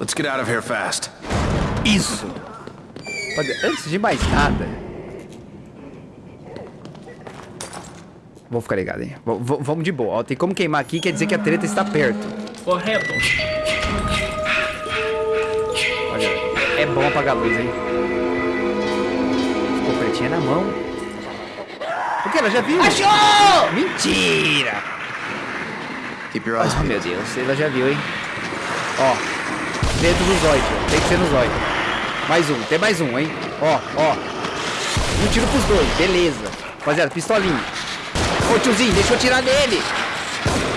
Let's get out of here fast. Isso! Antes de mais nada... Vou ficar ligado, hein? V- vamos de boa. Ó, tem como queimar aqui, quer dizer que a treta está perto. Correto. Olha, é bom apagar a luz, hein? Ficou pretinha na mão. O que? Ela já viu? Achou! Mentira! Keep your eyes Oh, meu. Deus, ela já viu, hein? Ó, dentro do zóio, tio. Tem que ser no zóio. Mais um, tem mais um, hein? Ó, ó. Um tiro pros dois, beleza. Rapaziada, pistolinha. Ô, tiozinho, deixa eu tirar nele.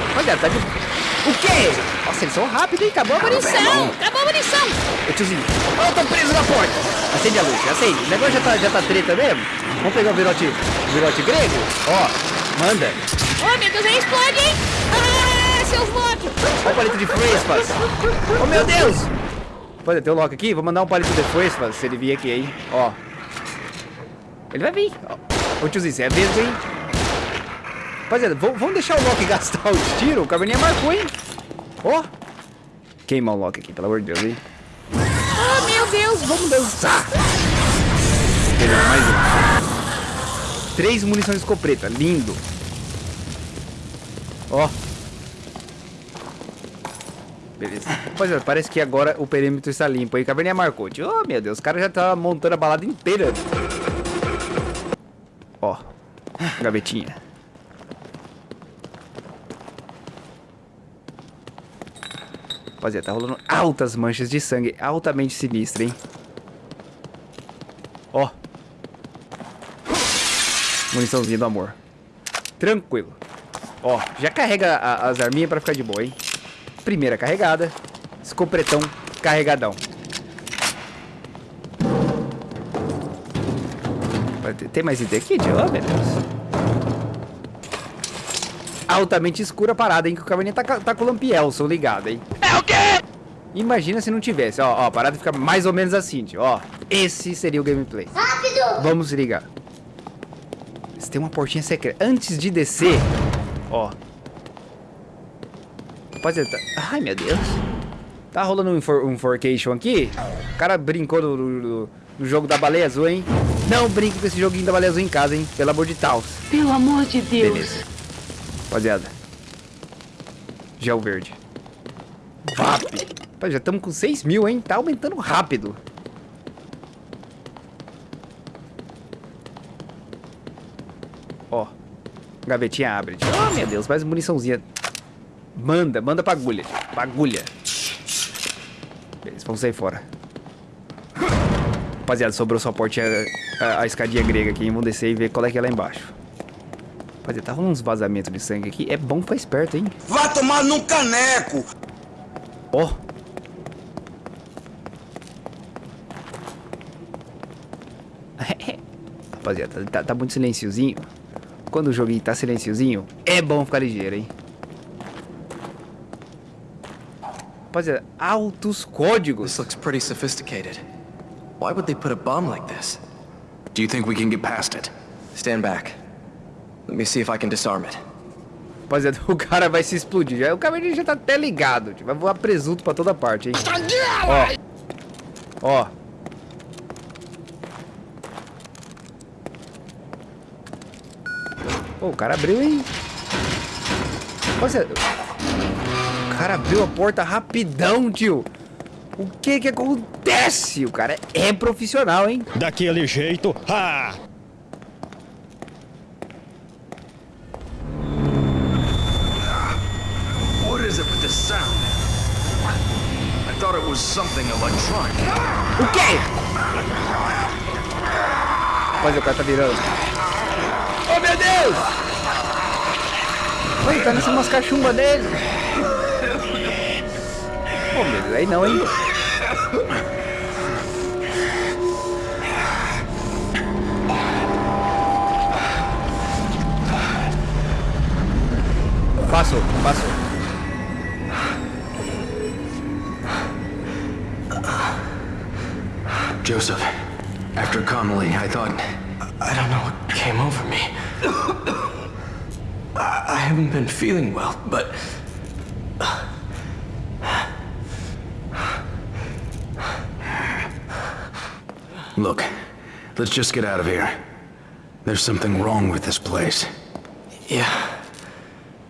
Rapaziada, tá de... O quê? Nossa, eles são rápidos, hein? Acabou a munição. Acabou a munição! Ô, tiozinho. Ó, eu tô preso na porta. Acende a luz, acende. O negócio já tá, já tá treta mesmo. Vamos pegar o virote, o virote grego? Ó, manda. Oh, meu Deus, aí explode, hein? Ah, seus loucos! Olha o palito de frespas. Oh, meu Deus. Pode ter o Loki aqui? Vou mandar um palito de frespas se ele vir aqui, hein? Ó. Ele vai vir. Ó. Ô, tiozinho, você é mesmo, hein? Rapaziada, vamos vamos deixar o Loki gastar os tiros. O Caverninha marcou, hein? Ó. Queima o Loki aqui, pelo amor de Deus, hein? Oh, meu Deus! Vamos dançar. Beleza, mais um. Três munições de escopeta. Lindo. Ó. Beleza. Rapaziada, parece que agora o perímetro está limpo aí. Caverninha marcou. Oh, meu Deus. O cara já tá montando a balada inteira. Ó. Gavetinha. Rapaziada, tá rolando altas manchas de sangue. Altamente sinistra, hein? Ó. Muniçãozinha do amor. Tranquilo. Ó, já carrega a- as arminhas pra ficar de boa, hein? Primeira carregada. Escopretão carregadão. Vai ter- Tem mais item aqui, tio? Oh, meu Deus. Altamente escura a parada, hein? Que o caverninha tá, tá com o lampielson ligado, hein? É o quê? Imagina se não tivesse. Ó, ó, a parada fica mais ou menos assim, tio. Ó, esse seria o gameplay. Rápido! Vamos ligar. Você tem uma portinha secreta. Antes de descer, ó. Rapaziada, tá... Ai, meu Deus. Tá rolando um, for, um forcation aqui. O cara brincou no jogo da baleia azul, hein? Não brinque com esse joguinho da baleia azul em casa, hein? Pelo amor de Deus. Pelo amor de Deus! Beleza. Rapaziada. Gel verde. VAP. Rapaz, já estamos com 6 mil, hein? Tá aumentando rápido. Ó. Gavetinha abre. Oh, meu Deus, mais muniçãozinha. Manda, manda pra agulha. Pra agulha. Beleza, vamos sair fora. Rapaziada, sobrou só a portinha, a, a escadinha grega aqui? Vamos descer e ver qual é que é lá embaixo. Rapaziada, tá rolando uns vazamentos de sangue aqui. É bom ficar esperto, hein? Vá tomar num caneco! Ó. Rapaziada, tá, tá muito silenciozinho. Quando o joguinho tá silenciozinho, é bom ficar ligeiro, hein? Rapaziada, altos códigos. This looks pretty sophisticated. Why would they put a bomb like this? Do you think we can get past it? Stand back. Let me see if I can disarm it. Rapaziada, o cara vai se explodir. Já, o caverninha já tá até ligado. Tipo, vai voar presunto pra toda parte, hein? Ó. Ó. Pô, o cara abriu, hein? Rapaziada, cara abriu a porta rapidão, tio. O que que acontece? O cara é profissional, hein? Daquele jeito, ah! What is it with this sound? I thought it was something electronic. O quê? Rapaziada, o cara tá virando. Oh, meu Deus! Oi, tá nessa umas cachumbas dele. Pô, meu Deus, aí não, hein? Passou, passou. Joseph, after Connolly, I thought. I don't know what came over me. I I haven't been feeling well, but. Look, let's just get out of here. There's something wrong with this place. Yeah.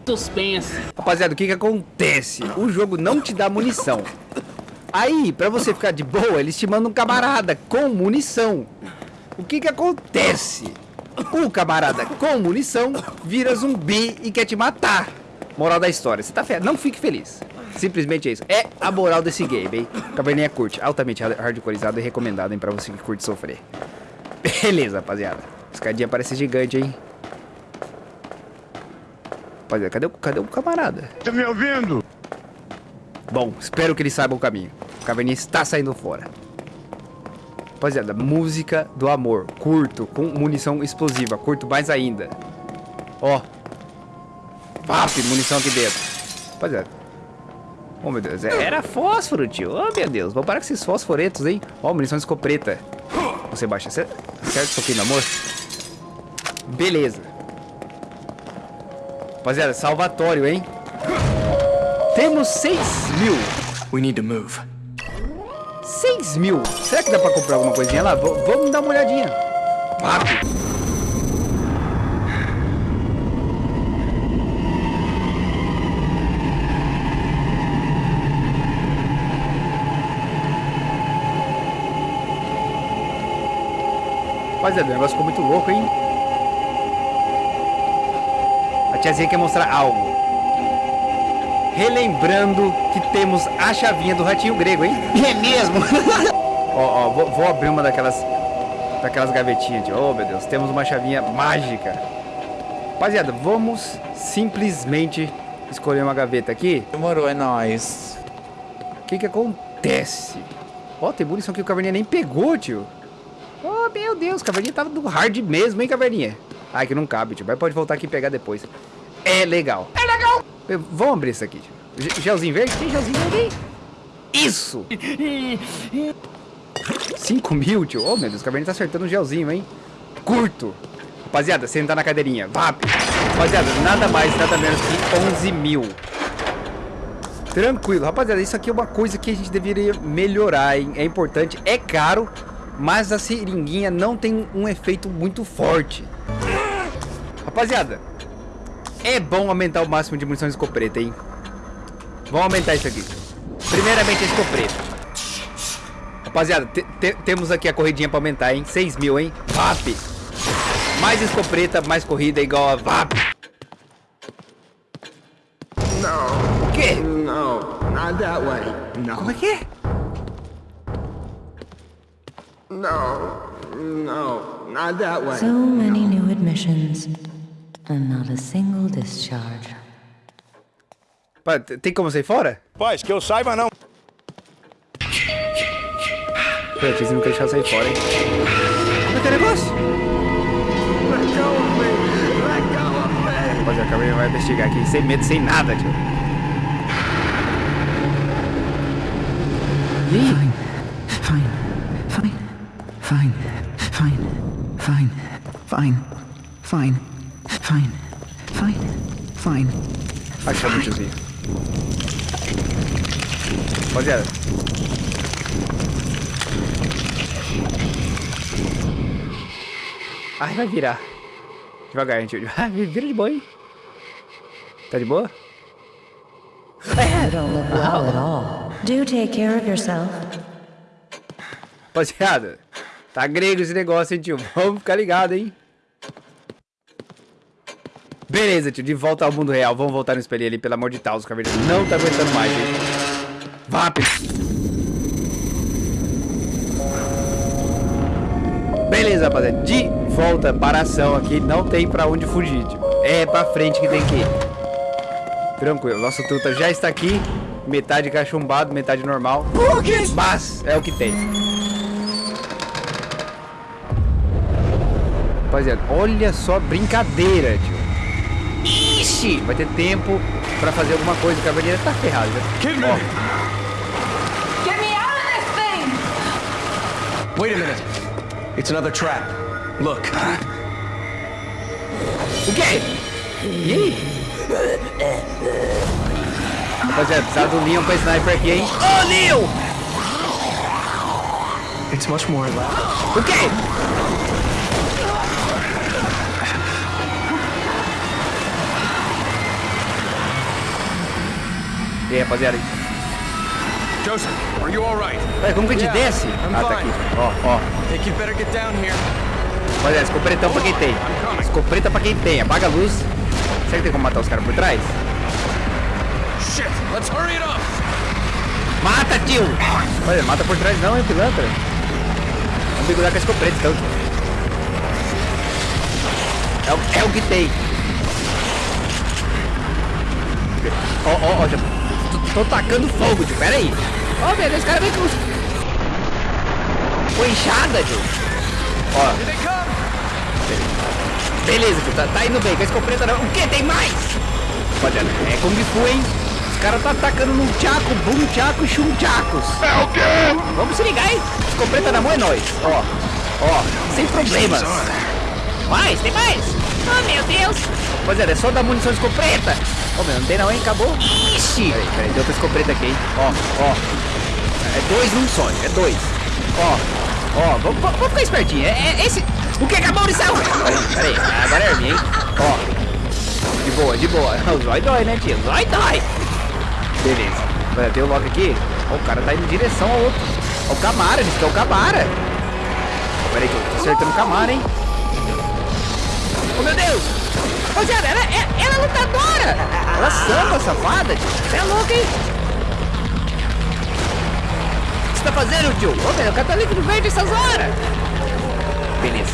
Suspense. Rapaziada, o que que acontece? O jogo não te dá munição. Aí, pra você ficar de boa, eles te mandam um camarada com munição. O que que acontece? O camarada com munição vira zumbi e quer te matar. Moral da história, você tá ferrado. Não fique feliz. Simplesmente é isso. É a moral desse game, hein? Caverninha curte. Altamente hardcoreizado e recomendado, hein? Pra você que curte sofrer. Beleza, rapaziada. Escadinha parece gigante, hein? Rapaziada, cadê, o- cadê o camarada? Tá me ouvindo? Bom, espero que ele saiba o caminho. O caverninha está saindo fora. Rapaziada, música do amor. Curto, com munição explosiva. Curto mais ainda. Ó. Pap, munição aqui dentro. Rapaziada. Oh, meu Deus. é- Era fósforo, tio. Oh, meu Deus. Vou parar com esses fosforetos, hein? Ó, munição de escopeta. Você baixa. Certo isso aqui, meu amor? Beleza. Rapaziada, salvatório, hein? Temos 6 mil. We need to move. 6 mil. Será que dá pra comprar alguma coisinha lá? V vamos dar uma olhadinha. Rápido. Rapaziada, o negócio ficou muito louco, hein? A tiazinha quer mostrar algo. Relembrando que temos a chavinha do ratinho grego, hein? É mesmo? ó, ó, vou, vou abrir uma daquelas daquelas gavetinhas de, oh meu Deus, temos uma chavinha mágica. Rapaziada, vamos simplesmente escolher uma gaveta aqui. Demorou, é nóis. O que que acontece? Ó, tem munição que o Caverninha nem pegou, tio. Oh, meu Deus, o Caverninha tava do hard mesmo, hein, Caverninha? Ai, que não cabe, tio. Mas pode voltar aqui e pegar depois. É legal. É legal! Vamos abrir isso aqui, tio. Ge- Gelzinho verde? Tem gelzinho verde? Isso! 5 mil, tio. Oh, meu Deus, o Caverninha tá acertando um gelzinho, hein? Curto. Rapaziada, sentar na cadeirinha. Vap. Rapaziada, nada mais, nada menos que 11 mil. Tranquilo. Rapaziada, isso aqui é uma coisa que a gente deveria melhorar, hein? É importante, é caro, mas a seringuinha não tem um efeito muito forte. Rapaziada, é bom aumentar o máximo de munição de escopeta, hein? Vamos aumentar isso aqui. Primeiramente a escopeta. Rapaziada, te- te- temos aqui a corridinha pra aumentar, hein? 6 mil, hein? VAP. Mais escopeta, mais corrida igual a VAP. Não. O quê? No, not that way. No, Como é que é? No, no, not that way. So many new admissions, and not a single discharge. Pá, Tem como sair fora? Paz, que eu saiba não. Pera, vocês não deixar sair fora, hein? Como é que é negócio? Rapaziada, a câmera vai investigar aqui, sem medo, sem nada, tio. E. Fine. Fine, fine, fine, fine, fine, fine, fine, fine. Achamos o desvio. Rapaziada. Ai, vai virar. Devagar, gente. Vira de boa, hein? Tá de boa? You Rapaziada, tá grego esse negócio, hein, tio? Vamos ficar ligado, hein? Beleza, tio, de volta ao mundo real. Vamos voltar no espelho ali, pelo amor de Deus. O caverninha não tá aguentando mais, hein? Vap! Beleza, rapaziada. De volta para a ação aqui. Não tem pra onde fugir, tio. É pra frente que tem que ir. Tranquilo, nosso truta já está aqui. Metade cachumbado, metade normal. Mas é o que tem. Rapaziada, olha só a brincadeira, tio. Ixi! Vai ter tempo pra fazer alguma coisa. O cavaleiro tá ferrado, né? Ó, Get me out of this thing! Wait a minute. It's another trap. Look. o quê? E aí? Rapaziada, precisava do Leon pra sniper aqui, hein? Ô, Leon! It's much more elaborate. O quê? Aí, rapaziada? Joseph, are you all right? Ué, como que a gente Yeah, desce? I'm Ah, tá fine. aqui. Ó, ó. Think you better get down here. Rapaziada, escopretão pra quem tem. Escopeta pra quem tem. Apaga a luz. Será que tem como matar os caras por trás? Shit, let's hurry it up. Mata, tio! Olha, mata por trás não, hein, pilantra? Vamos mergulhar com a escopeta, então. É o, é o que tem. Ó, ó, ó, já tô, tô tacando fogo, tio, pera aí. Ó, meu Deus, esse cara vem com... Com enxada, tio. Ó. Beleza, tio, tá, tá indo bem, com a escopeta não. O que? Tem mais? Olha, é Kung Fu, hein? Os caras tá atacando num tchaco, bum tchaco, chum tchacos. É o quê? Vamos se ligar, hein? Escopeta na mão é nóis. Ó, ó, sem problemas. Mais, tem mais. Oh, meu Deus. Rapaziada, é só dar munição de escopeta. Ó, meu, não tem não, hein? Acabou. Ixi. Peraí, peraí, deu outra escopeta aqui, hein? Ó, ó. É dois num só, é dois. Ó, ó, vamos, ficar espertinho. É, é esse... O que acabou de salvar? Peraí, agora é minha, hein? Ó. De boa, de boa. O zói dói, né, tio? Zói dói. Beleza. Olha, Tem o logo aqui. Ó, o cara tá indo em direção ao outro. Ó, o Camara, eles querem o Camara. Peraí que eu tô acertando o Camara, hein? Oh, meu Deus! Rapaziada, ela, ela, ela é lutadora! Ela samba, safada. Você é louco, hein? O que você tá fazendo, tio? Ô, meu, o cara tá líquido verde essas horas! Beleza.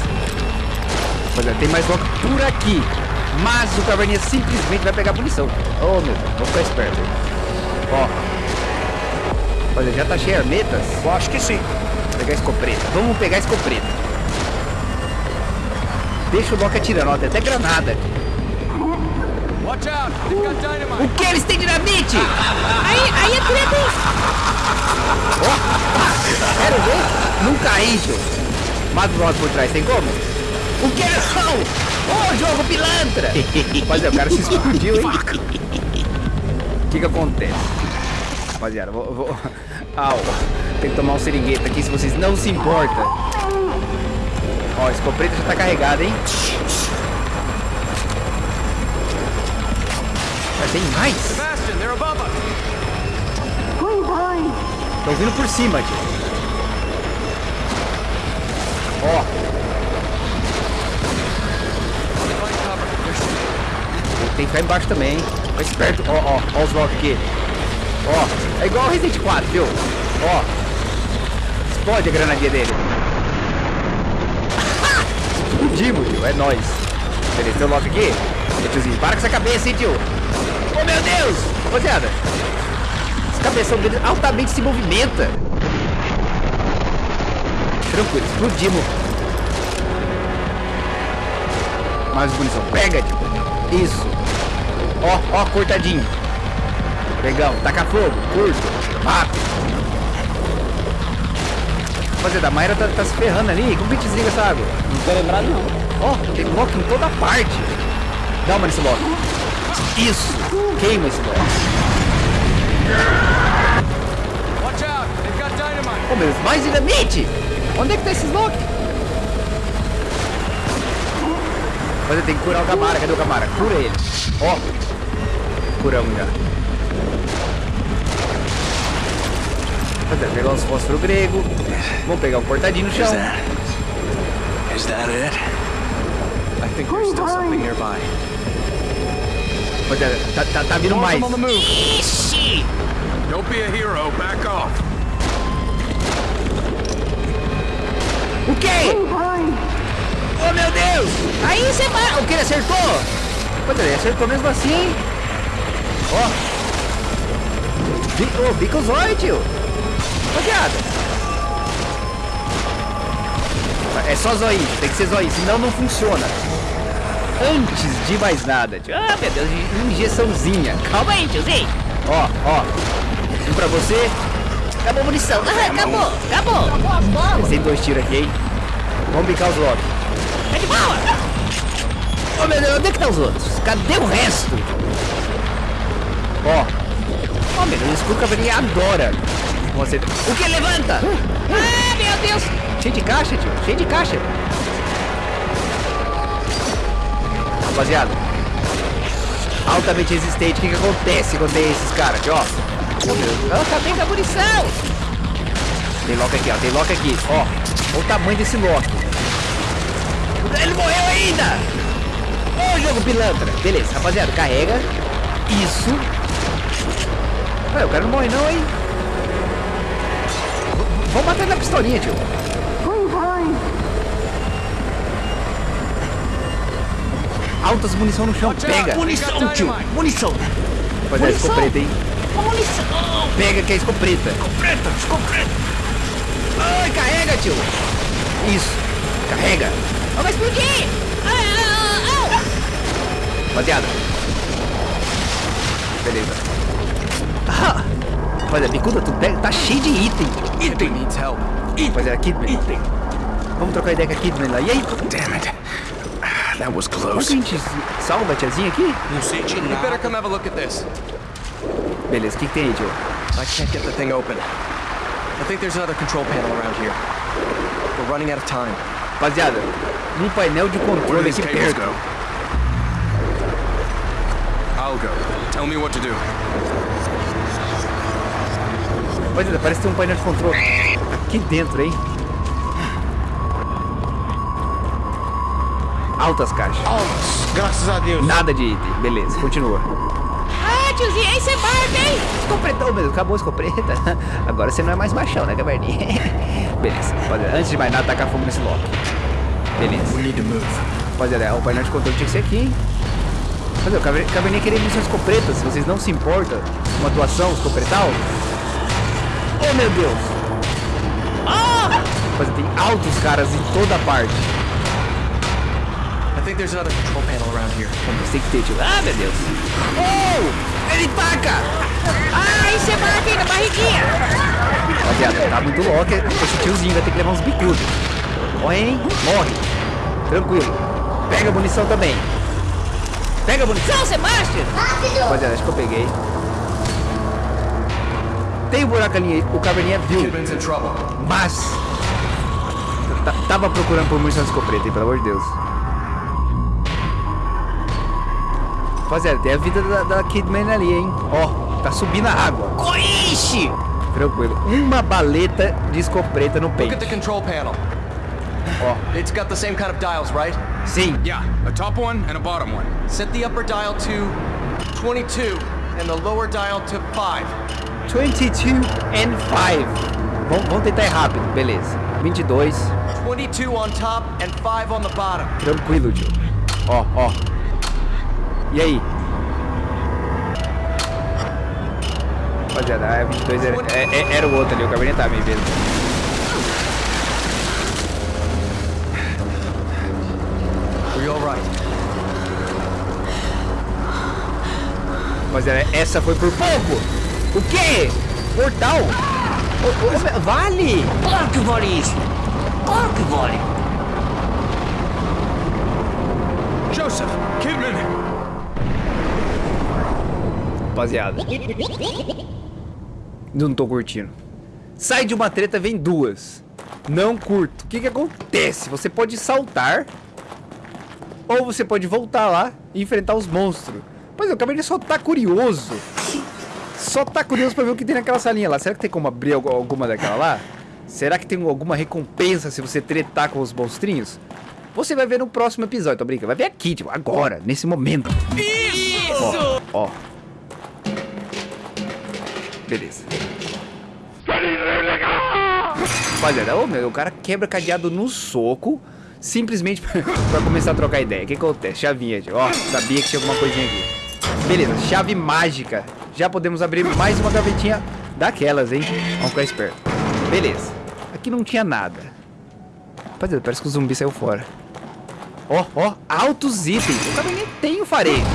Rapaziada, tem mais logo por aqui. Mas o caverninha simplesmente vai pegar a punição. Oh, meu Deus, vou ficar esperto. Ó. Olha, já tá cheio as metas. Eu acho que sim. Vou pegar a escopeta. Vamos pegar a escopeta. Deixa o Loki atirando, ó, tem até granada. O que? Eles têm dinamite? Aí, aí é treta, hein? Quero ver? Não caí, tio. Mata o Loki por trás, tem como? O que? Não! Ô, jogo pilantra! Rapaziada, o cara se explodiu, hein? O que que acontece? Rapaziada, vou... vou... Au. Tem que tomar um seringueta aqui se vocês não se importam. Ó, a escopeta já tá carregada, hein? Mas tem mais? Sebastian, they're above us! Estão vindo por cima, tio. Ó. Tem que ficar embaixo também, hein? Fica esperto. Ó, ó, ó os blocos aqui. Ó, é igual o Resident 4, viu? Ó. Explode a granadinha dele. Explodimos, tio. É nóis. Beleza, o Loki aqui. Tiozinho, para com essa cabeça, hein, tio. Oh, meu Deus! Rapaziada, esse cabeção dele altamente se movimenta. Tranquilo, explodimos. Mais munição. Pega, tio. Isso. Ó, ó, cortadinho. Legal. Taca fogo. Curto. Rápido. Rapaziada, a Mayra tá, tá se ferrando ali. Como que desliga essa água? Não tô lembrado, não. Ó, tem Loki em toda parte. Dá uma nesse Loki. Isso. Queima esse Loki. Watch out! They've got dynamite! Ô, meu, mais dinamite! Onde é que tá esses Loki? Mas eu tenho que curar o Gamara. Cadê o Gamara? Cura ele. Ó. Curamos já. Rapaziada, pegar uns fósforos grego. Vamos pegar um cortadinho no Is chão. that... Is that it? I think there's still something nearby. Tá, tá, tá vindo mais. on the move! Ixi. Don't be a hero. Back off. O quê? Oh, meu Deus! Aí você vai... O que? Ele acertou? Rapaziada, ele acertou mesmo assim, hein? Ó. Bi- Ô, bica o zóio, tio. Rapaziada. É só zóio, tem que ser zóio, senão não funciona. Antes de mais nada, tio. Ah, meu Deus, injeçãozinha. Calma aí, tiozinho. Ó, ó. Um pra você. Acabou a munição. Ah, acabou, acabou. Acabou as bolas. Tem dois tiros aqui, hein? Vamos bicar os Loki. É de bola. Ô meu Deus, onde é que tá os outros? Cadê o resto? Ó. Ó, meu Deus, o caveirinha adora. Você... O que? Levanta! Ah, meu Deus. Cheio de caixa, tio. Cheio de caixa. Rapaziada. Altamente resistente. O que, que acontece quando tem esses caras aqui, ó? Oh, acabei com a munição. Tem lock aqui, ó. Tem lock aqui. Ó. Olha o tamanho desse lock. Ele morreu ainda. Ô, oh, jogo pilantra. Beleza, rapaziada. Carrega. Isso. Ué, o cara não morre não, hein? Vamos matar ele na pistolinha, tio. Altas munição no chão. Pega. Munição, tio. Munição. Rapaziada, escopeta, hein? Munição. Pega que é escopeta. Escopeta, escopeta. Ai, carrega, tio. Isso. Carrega. Oh, vai explodir. Ah, ah, ah, Rapaziada. Beleza. Ah. Rapaziada, bicuda, tu pega. Tá cheio de item. Item needs help. Rapaziada, Kidman. Item. Vamos trocar ideia com a Kidman lá. E aí? Damn it. Ah, That was Como que a close. gente salva a tiazinha aqui? Não senti You better nada. come have a look at this. Beleza, o que, que tem aí, tio? I can't get the thing open. I think there's another control panel around here. We're running out of time. Rapaziada, um painel de controle these aqui perto. go? I'll go. Tell me what to do. Rapaziada, parece que tem um painel de controle aqui dentro, hein? Altas caixas. Graças a Deus. Nada de item. Beleza, continua. ah, tiozinho, aí você marca, hein? Escopretão, meu, acabou a escopeta. Agora você não é mais machão, né, caverninha? Beleza, rapaziada, antes de mais nada, tacar fogo nesse lock. Beleza. We need to move. Rapaziada, o painel de controle tinha que ser aqui, hein? Mas o Caver- Caverninha queria missão escopeta, se vocês não se importam com uma atuação escopretal. Oh, meu Deus! Ah! Rapaziada, tem altos caras em toda parte. I think there's another control panel around here. Tem que ter, tio. Ah, meu Deus! Oh! Ele taca! Aí você marca aí na barriguinha. Rapaziada, tá muito louco. Esse tiozinho vai ter que levar uns bicudos. Morre, hein? Morre. Tranquilo. Pega a munição também. Pega a munição. Não, Sebastião. Rapaziada, acho que eu peguei. Tem um buraco ali, o caverninha viu, in trouble. mas... ta- Tava procurando por munição de escopeta, hein, pelo amor de Deus. Rapaziada, tem a vida da, da Kidman ali, hein. Ó, tá subindo a água. Ixi. Tranquilo. Uma baleta de escopeta no Look at peito. the control panel. Ó, It's got the same kind of dials, right? sim. Yeah, a top one and a bottom one. Set the upper dial to 22 and the lower dial to 5. 22 and 5. Vamos, vamos tentar ir rápido, beleza. 22. 22 on top and 5 on the bottom. Tranquilo, tio. Ó, ó. E aí? Rapaziada, a 22 era, é- é- era o outro ali, o cabernet tá me vendo. Rapaziada, essa foi por pouco. O quê? Portal? Ô, meu, vale! Claro que vale isso. Claro que vale. Joseph! Kidman! Rapaziada. Não tô curtindo. Sai de uma treta, vem duas. Não curto. O que que acontece? Você pode saltar. Ou você pode voltar lá e enfrentar os monstros. Pois é, o Cabernet só tá curioso. Só tá curioso pra ver o que tem naquela salinha lá. Será que tem como abrir algu- alguma daquela lá? Será que tem alguma recompensa se você tretar com os monstrinhos? Você vai ver no próximo episódio, tá brincando? Vai ver aqui, tipo, agora, nesse momento. Isso! Ó, ó. Beleza. Rapaziada, ô meu, o cara quebra cadeado no soco, simplesmente pra começar a trocar ideia. O que acontece? Chavinha, tio. Ó, sabia que tinha alguma coisinha aqui. Beleza, chave mágica. Já podemos abrir mais uma gavetinha daquelas, hein? Vamos ficar esperto. Beleza. Aqui não tinha nada. Rapaziada, parece que o zumbi saiu fora. Ó, ó, altos itens. O cara nem tem o farejo.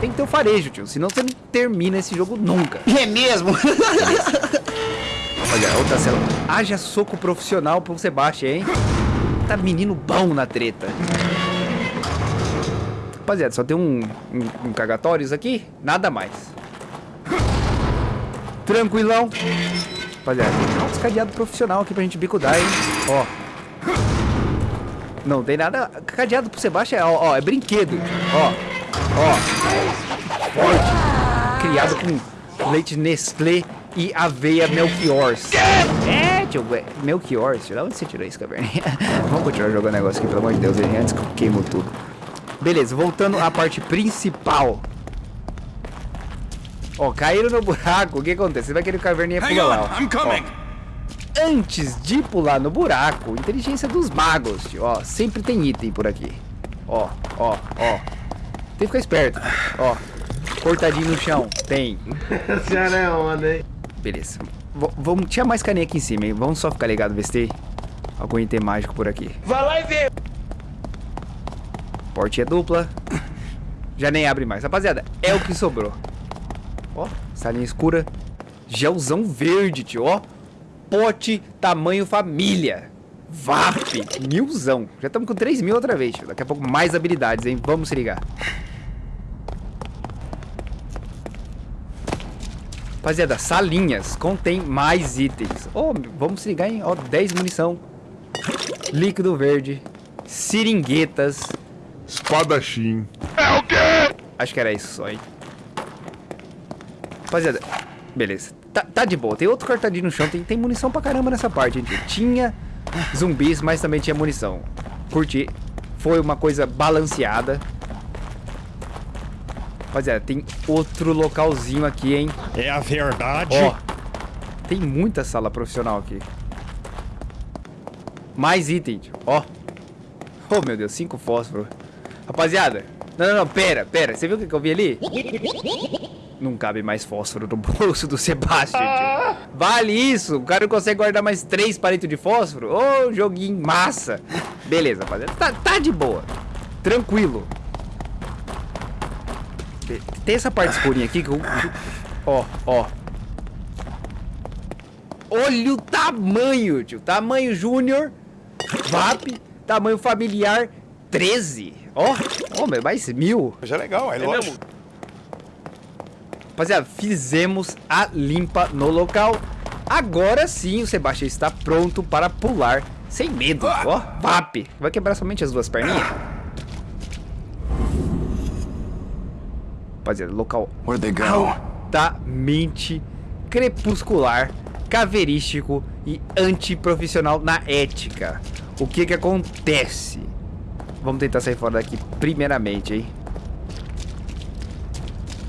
Tem que ter o farejo, tio. Senão você não termina esse jogo nunca. É mesmo? Olha, outra cela. Haja soco profissional pro Sebastião, hein? Tá menino bom na treta. Rapaziada, só tem um, um, um cagatórios aqui, nada mais. Tranquilão. Rapaziada, tem uns cadeado profissional aqui pra gente bicudar, hein? Ó. Não tem nada. Cadeado pro Sebastião é, ó, ó, é brinquedo. Ó. Ó. Forte. Criado com leite Nestlé e aveia Melchiors. É, tio, é, Melchiors. De onde você tirou isso, caverninha? Vamos continuar jogando negócio aqui, pelo amor de Deus, hein, antes que eu queimo tudo. Beleza, voltando à parte principal. Ó, caíram no buraco. O que acontece? Você vai querer que a caverninha pula lá. ó. Antes de pular no buraco, inteligência dos magos, tio. Ó, sempre tem item por aqui. Ó, ó, ó. Tem que ficar esperto. Ó, cortadinho no chão. Tem. Senhora é onda, hein? Beleza. V vamos, tinha mais caninha aqui em cima, hein? Vamos só ficar ligado, ver se tem algum item mágico por aqui. Vai lá e vê. Portinha dupla. Já nem abre mais. Rapaziada, é o que sobrou. Ó, salinha escura. Gelzão verde, tio, ó. Pote tamanho família. VAP, milzão. Já estamos com 3 mil outra vez, tio. Daqui a pouco mais habilidades, hein? Vamos se ligar. Rapaziada, salinhas contém mais itens. Ó, vamos se ligar, hein? Ó, 10 munição. Líquido verde. Seringuetas. Espadachim. Acho que era isso só, hein? Rapaziada, beleza. Tá, tá de boa. Tem outro cortadinho no chão. Tem, tem munição pra caramba nessa parte, gente. Tinha zumbis, mas também tinha munição. Curti. Foi uma coisa balanceada. Rapaziada, tem outro localzinho aqui, hein? É a verdade. Ó, tem muita sala profissional aqui. Mais item. Ó. Oh, meu Deus, cinco fósforos. Rapaziada, não, não, não, pera, pera. Você viu o que que eu vi ali? Não cabe mais fósforo no bolso do Sebastian, tio. Vale isso? O cara não consegue guardar mais três palitos de fósforo? Ô, joguinho massa. Beleza, rapaziada. Tá, tá de boa. Tranquilo. Tem essa parte escurinha aqui que eu... Ó, ó. Olha o tamanho, tio. Tamanho júnior. VAP. Tamanho familiar. 13. Ó, ó, meu, mais mil. Já é legal, é lógico. Rapaziada, fizemos a limpa no local. Agora sim o Sebastião está pronto para pular sem medo. Ó, VAP. Vai quebrar somente as duas perninhas. Rapaziada, local altamente crepuscular, caverístico e antiprofissional na ética. O que que acontece? Vamos tentar sair fora daqui primeiramente, hein?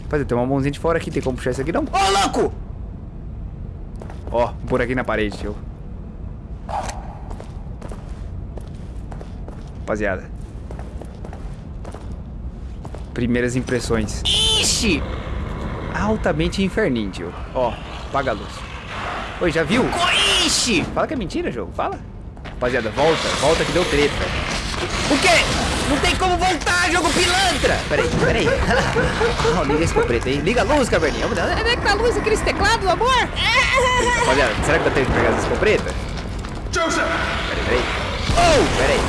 Rapaziada, tem uma mãozinha de fora aqui, tem como puxar isso aqui não? Ô, louco! Ó, por aqui na parede, tio. Rapaziada. Primeiras impressões. Ixi! Altamente inferninho, tio. Ó, apaga a luz. Oi, já viu? Ixi! Fala que é mentira, jogo. Fala. Rapaziada, volta. Volta que deu treta. O quê? Não tem como voltar, jogo pilantra! Peraí, peraí. Não, liga esse preto aí. Liga a luz, caverninha. Onde é que tá a luz aqui nesse teclado, amor? Rapaziada, será que dá tempo de pegar essa escopeta? Joseph! Peraí, peraí. Oh, peraí.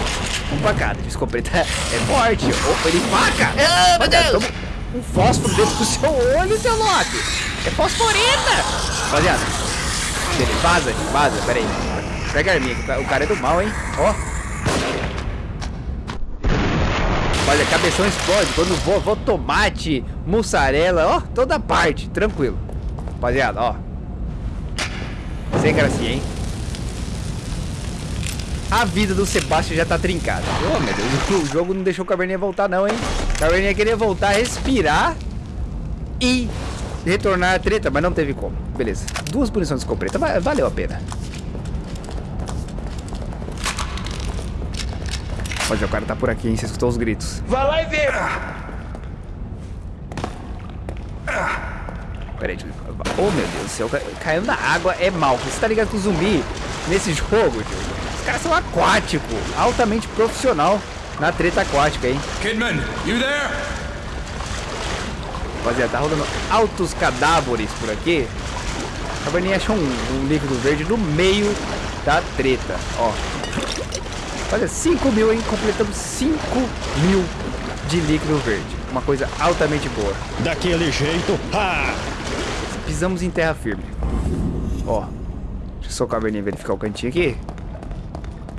Um facada de escopeta é forte. Opa, ele faca. Ah, meu Deus. toma um fósforo dentro do seu olho, seu Loki. É fosforenta! Rapaziada. Beleza, vaza, vaza, peraí. Pega a arminha, que o ca- o cara é do mal, hein? Ó. Olha, cabeção explode quando voa, voa tomate, mussarela, ó, toda parte, tranquilo. Rapaziada, ó. Sem gracinha, hein? A vida do Sebastião já tá trincada. Oh, meu Deus, o jogo não deixou o Caverninha voltar não, hein? O Caverninha queria voltar, respirar e retornar a treta, mas não teve como. Beleza, duas munições de escopeta, va- valeu a pena. Mas o cara tá por aqui, hein? Você escutou os gritos. Vai lá e vê. Peraí, eu... Oh, meu Deus do céu. ca- Caindo na água é mal. Você tá ligado que o zumbi, nesse jogo, tio, os caras são aquáticos. Altamente profissional na treta aquática, hein? Kidman, you there? Rapaziada, tá rodando altos cadáveres por aqui. A Berninha achou um, um líquido verde no meio da treta, ó. Olha, 5 mil, hein? Completamos 5 mil de líquido verde. Uma coisa altamente boa. Daquele jeito. Ah! Pisamos em terra firme. Ó. Deixa eu só o caverninha verificar o cantinho aqui.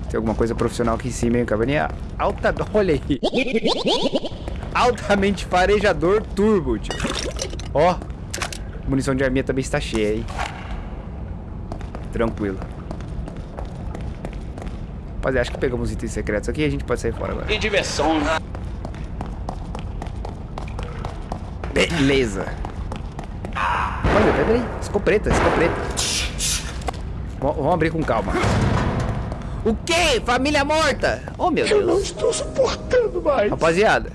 Tem alguma coisa profissional aqui em cima, hein? Caverninha alta... Olha aí. Altamente farejador turbo, tio. Ó. Munição de arminha também está cheia, hein? Tranquilo. Rapaziada, acho que pegamos itens secretos aqui e a gente pode sair fora agora. Que diversão. Beleza. Olha, peraí. Escopeta, escopeta. Vamos abrir com calma. O quê? Família morta? Oh, meu Deus. Eu não estou suportando mais. Rapaziada,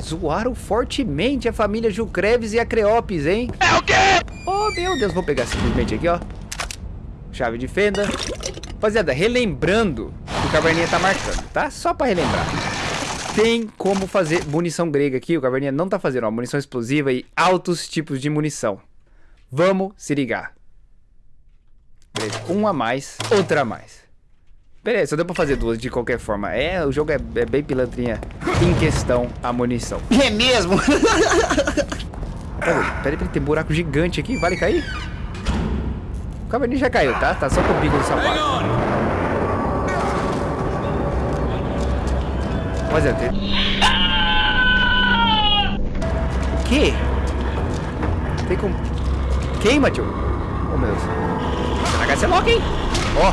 zoaram fortemente a família Jucreves e a Creopes, hein? É o quê? Oh, meu Deus. Vou pegar simplesmente aqui, ó. Chave de fenda. Rapaziada, relembrando que o Caverninha tá marcando, tá? Só pra relembrar. Tem como fazer munição grega aqui. O Caverninha não tá fazendo, ó. Munição explosiva e altos tipos de munição. Vamos se ligar. Beleza, um a mais, outra a mais. Beleza, só deu pra fazer duas de qualquer forma. É, o jogo é, é bem pilantrinha em questão a munição. É mesmo? Peraí, peraí, peraí, tem buraco gigante aqui, vale cair? O caverninha já caiu, tá? Tá só com o bico do sapato. Rapaziada, tem... O quê? Tem como... Queima, tio. Oh, meu Deus. Será que vai ser lock, hein? Ó.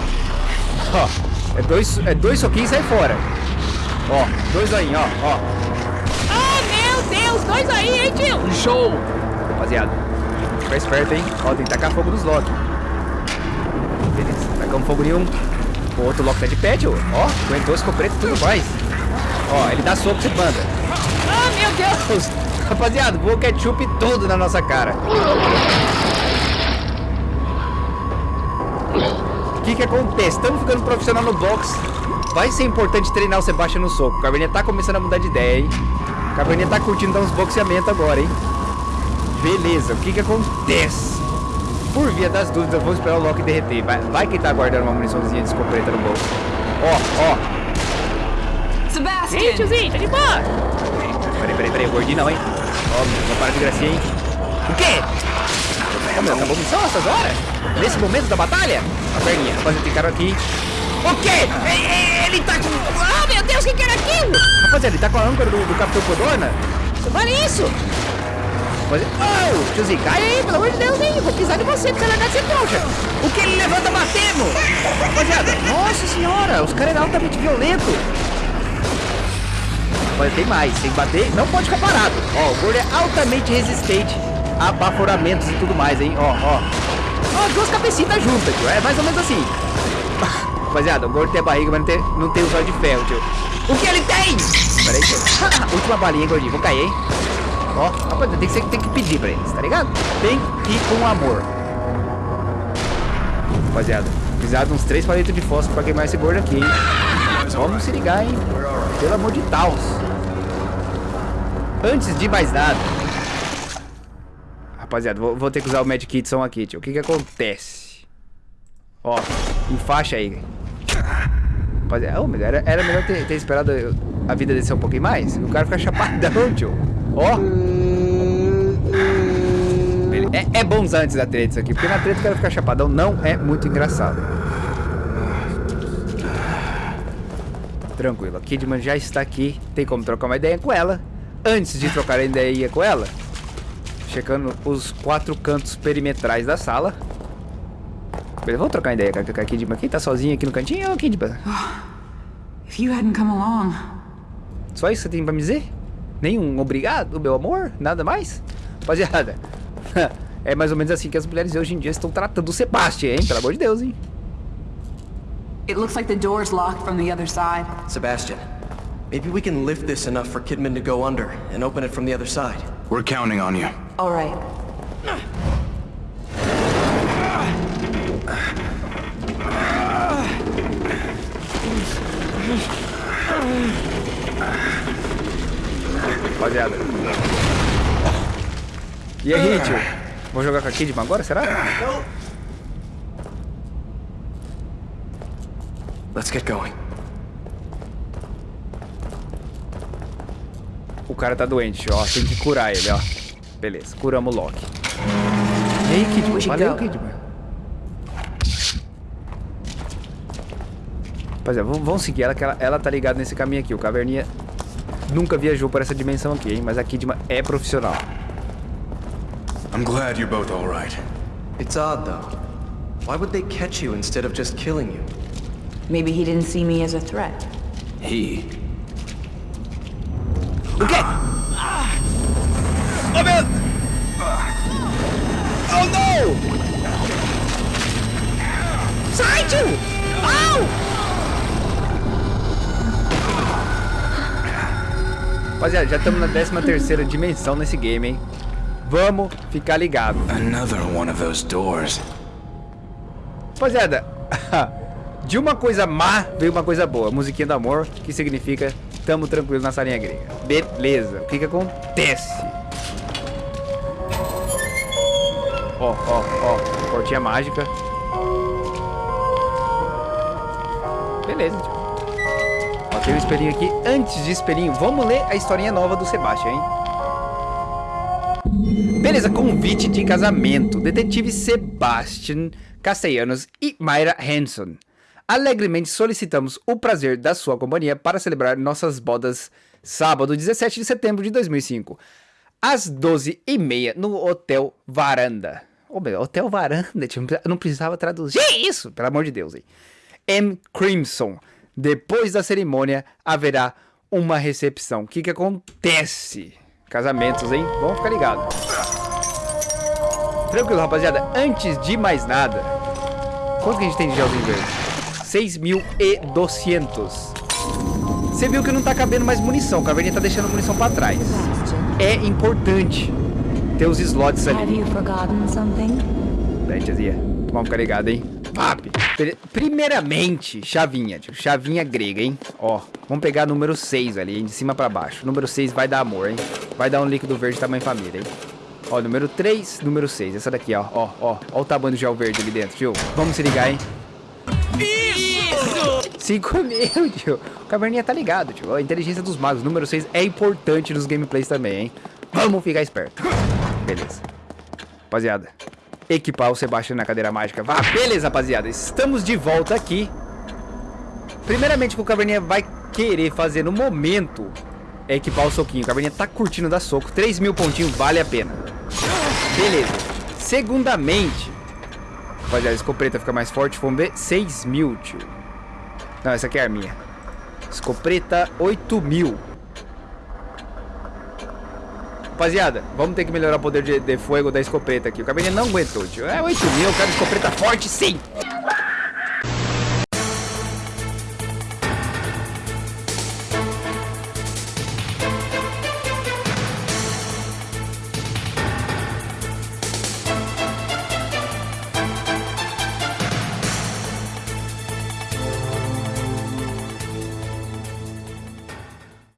Ó. É dois, é dois soquinhos e sai fora. Ó. Dois aí, ó. Ó. Ah, meu Deus, dois aí, hein, tio? Show! Rapaziada, fica esperto, hein? Ó, tem que tacar fogo nos Loki. Beleza, tacamos fogo em um. O outro Loki tá de pé, tio. Ó, aguentou escopeta e tudo mais. Ó, ele dá soco e banda. Ah, meu Deus. Rapaziada, voa ketchup tudo na nossa cara. O que que acontece? Estamos ficando profissional no box. Vai ser importante treinar o Sebastião no soco. O Caverninha tá começando a mudar de ideia, hein? O Caverninha tá curtindo dar uns boxeamentos agora, hein? Beleza, o que que acontece? Por via das dúvidas, vamos esperar o Loki derreter. Vai, vai que tá guardando uma muniçãozinha de escopeta no bolso. Ó, ó. Ei, tiozinho, tá de boa. Peraí, peraí, peraí, gordinho não, hein? Ó, meu, não para de gracinha, hein? O quê? Ô, meu, acabou a missão essas horas? Nesse momento da batalha? A perninha, rapaz, tem cara aqui. O quê? Ele tá com... Ah, meu Deus, o que que era aquilo? Rapaziada, ele tá com a âncora do, do Capitão Codorna? Olha isso. Rapaziada... Oh, tiozinho, cai aí, pelo amor de Deus, hein? Vou pisar de você, porque ela vai ser trouxa. O que ele levanta batendo? Rapaziada, nossa senhora, os caras eram altamente violentos. Mas tem mais, tem que bater, não pode ficar parado. Ó, o gordo é altamente resistente a baforamentos e tudo mais, hein? Ó, ó. Ó, duas cabecitas juntas, tio. É mais ou menos assim. Rapaziada, o gordo tem a barriga, mas não tem, não tem o zóio de ferro, tio. O que ele tem? Pera aí, tio. Última balinha, gordinho. Vou cair, hein? Ó, rapaziada, tem que, tem que pedir pra eles, tá ligado? Tem que ir com amor. Rapaziada, precisar de uns três palitos de fósforo pra queimar esse gordo aqui, hein? Vamos se ligar, hein? Pelo amor de Deus. Antes de mais nada. Rapaziada, vou, vou ter que usar o Mad Kitson aqui, tio. O que que acontece? Ó, enfaixa aí. Rapaziada, mas era, era melhor ter, ter esperado a vida descer um pouquinho mais. O cara fica chapadão, tio. Ó. É, é bons antes da treta isso aqui, porque na treta o cara ficar chapadão não é muito engraçado. Tranquilo, a Kidman já está aqui, tem como trocar uma ideia com ela. Antes de trocar a ideia com ela, checando os quatro cantos perimetrais da sala. Beleza, vamos trocar ideia com a- com a Kidman. Quem tá sozinho aqui no cantinho é o Kidman. If you hadn't come along, Só isso que você tem pra me dizer? Nenhum obrigado, meu amor? Nada mais? Rapaziada, é mais ou menos assim que as mulheres hoje em dia estão tratando o Sebastian, hein? Pelo amor de Deus, hein? it looks like the door's locked from the other side. Sebastian, maybe we can lift this enough for Kidman to go under and open it from the other side. We're counting on you. All right. Rapaziada. E aí, tio? Vou jogar com a Kidman agora, será? Let's get going. O cara tá doente, ó. Tem que curar ele, ó. Beleza, curamos o Loki. E aí, Kidman? Valeu, Kidman. Rapaziada, vamos, vamos seguir ela, que ela, ela tá ligada nesse caminho aqui. O Caverninha nunca viajou por essa dimensão aqui, hein? Mas a Kidma é profissional. I'm glad you're both all right. It's odd, though. Why would they catch you instead of just killing you? Maybe he didn't see me as a threat. He. O quê? Oh, meu... Oh, não! Sai, tio! Au! Rapaziada, já estamos na 13 terceira dimensão nesse game, hein? Vamos ficar ligado. Another one of those doors. Rapaziada, de uma coisa má veio uma coisa boa. Musiquinha do amor, que significa tamo tranquilo na salinha grega. Beleza, o que que acontece? Ó, ó, ó, portinha mágica. Beleza, tio. Ó, tem um espelhinho aqui. Antes de espelhinho, vamos ler a historinha nova do Sebastião, hein? Beleza, convite de casamento. Detetive Sebastian Castellanos e Mayra Hanson. Alegremente solicitamos o prazer da sua companhia para celebrar nossas bodas sábado 17 de setembro de 2005, às 12h30 no Hotel Varanda. Ô, meu, Hotel Varanda, não precisava traduzir isso, pelo amor de Deus. Hein? M. Crimson. Depois da cerimônia haverá uma recepção. O que que acontece? Casamentos, hein? Vamos ficar ligados. Tranquilo, rapaziada. Antes de mais nada, quanto que a gente tem de gelzinho verde? 6.200. Você viu que não tá cabendo mais munição. O Caverninha tá deixando munição pra trás. É importante ter os slots ali. Peraí, tiazinha. Vamos ficar ligado, hein? Pri- Primeiramente, chavinha, tio. Chavinha grega, hein? Ó, vamos pegar número 6 ali, hein? De cima pra baixo. Número 6 vai dar amor, hein? Vai dar um líquido verde tamanho família, hein? Ó, número 3, número 6. Essa daqui, ó. Ó, ó. Ó o tamanho do gel verde ali dentro, tio. Vamos se ligar, hein? Isso! 5 mil, tio. O Caverninha tá ligado, tio. A inteligência dos magos, número 6, é importante nos gameplays também, hein? Vamos ficar esperto. Beleza. Rapaziada, equipar o Sebastião na cadeira mágica. Vá, beleza, rapaziada. Estamos de volta aqui. Primeiramente, o que o Caverninha vai querer fazer no momento é equipar o soquinho. O Caverninha tá curtindo dar soco. 3 mil pontinhos, vale a pena. Beleza. Segundamente, rapaziada, escopeta fica mais forte. Vamos ver. 6 mil, tio. Não, essa aqui é a minha. Escopeta, 8 mil. Rapaziada, vamos ter que melhorar o poder de, de fogo da escopeta aqui. O cabelinho não aguentou, tio. É 8 mil, eu quero escopeta forte sim.